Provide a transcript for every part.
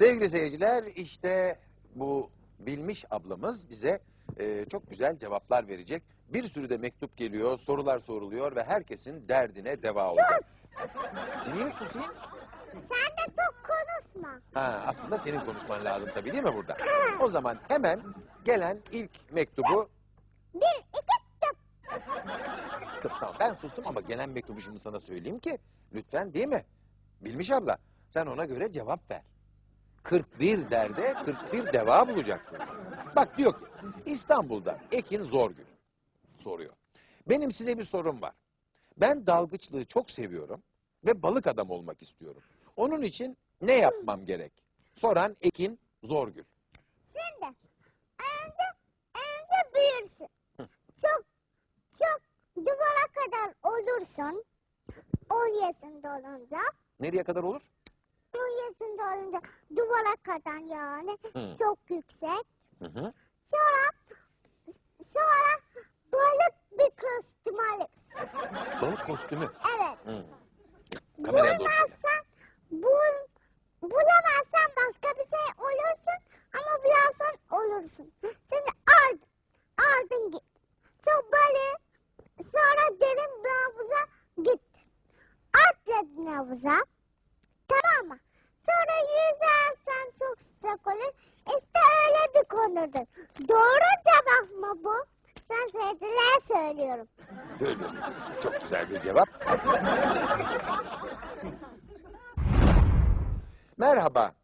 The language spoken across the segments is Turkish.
Sevgili seyirciler işte bu bilmiş ablamız bize e, çok güzel cevaplar verecek. Bir sürü de mektup geliyor, sorular soruluyor ve herkesin derdine deva olacak. Niye susayım? Sen de çok konuşma. Ha, aslında senin konuşman lazım tabii değil mi burada? O zaman hemen gelen ilk mektubu... Bir, iki, tıp. Tıp, Tamam ben sustum ama gelen mektubu şimdi sana söyleyeyim ki lütfen değil mi? Bilmiş abla sen ona göre cevap ver. 41 derde 41 deva bulacaksın sen. Bak diyor ki İstanbul'da Ekin Zorgül soruyor. Benim size bir sorum var. Ben dalgıçlığı çok seviyorum ve balık adam olmak istiyorum. Onun için ne yapmam gerek? Soran Ekin Zorgül. Şimdi önce, önce büyürsün. Çok, çok duvara kadar olursun. 10 yaşında olunca. Nereye kadar olur? 10 yaşında olunca duvara kadar yani. Hı. Çok yüksek. Hı hı. Sonra, sonra balık bir kostüm alırsın. Balık kostümü. Evet. Hı. Kameraya doğru. söyle. Bulamazsan, bul, bulamazsan başka bir şey olursun ama bularsan olursun. Şimdi aldın, aldın git. Sonra böyle, sonra derin bir havuza gittin. Atladın havuza, tamam mı? Sonra yüzersen çok sıcak olur. İşte konudur. Doğru cevap mı bu? Ben sevdiler söylüyorum. Söylüyorsun. Çok güzel bir cevap. Merhaba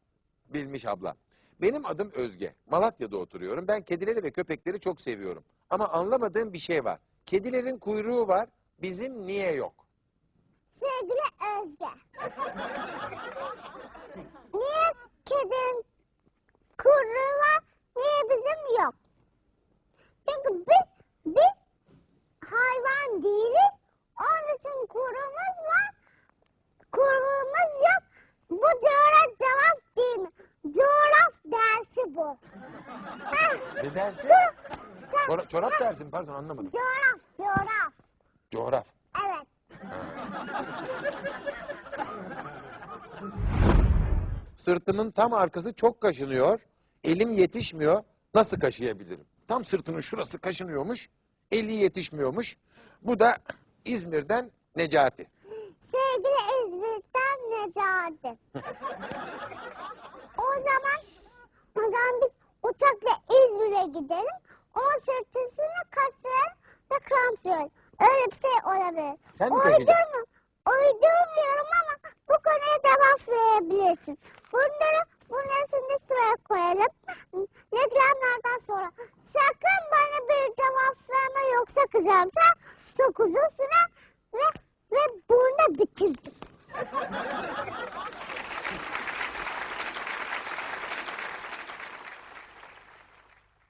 Bilmiş abla. Benim adım Özge. Malatya'da oturuyorum. Ben kedileri ve köpekleri çok seviyorum. Ama anlamadığım bir şey var. Kedilerin kuyruğu var. Bizim niye yok? Sevgili Özge. Niye kedinin kuyruğu var, niye bizim yok? Çünkü biz, biz hayvan değiliz. Onun için kuyruğumuz var, kuyruğumuz yok. Bu doğru cevap değil mi? Coğraf dersi bu. Heh, Ne dersin? sen- Çora- çorap dersin pardon anlamadım. Coğraf, coğraf. Coğraf. Evet. Sırtımın tam arkası çok kaşınıyor. Elim yetişmiyor. Nasıl kaşıyabilirim? Tam sırtının şurası kaşınıyormuş. Eli yetişmiyormuş. Bu da İzmir'den Necati. Sevgili İzmir'den Necati. o zaman o zaman biz uçakla İzmir'e gidelim. Onun sırtısını kaslayalım ve krampsiyon. Öyle bir şey olabilir. Sen mi? Uydurma. Uydurmuyorum ama bu konuya cevap verebilirsin. Bunları şimdi sıraya koyalım. Reklamlardan sonra. Sakın bana bir cevap verme yoksa kızarım. Sen çok uzun süre ve, ve bunu bitirdim.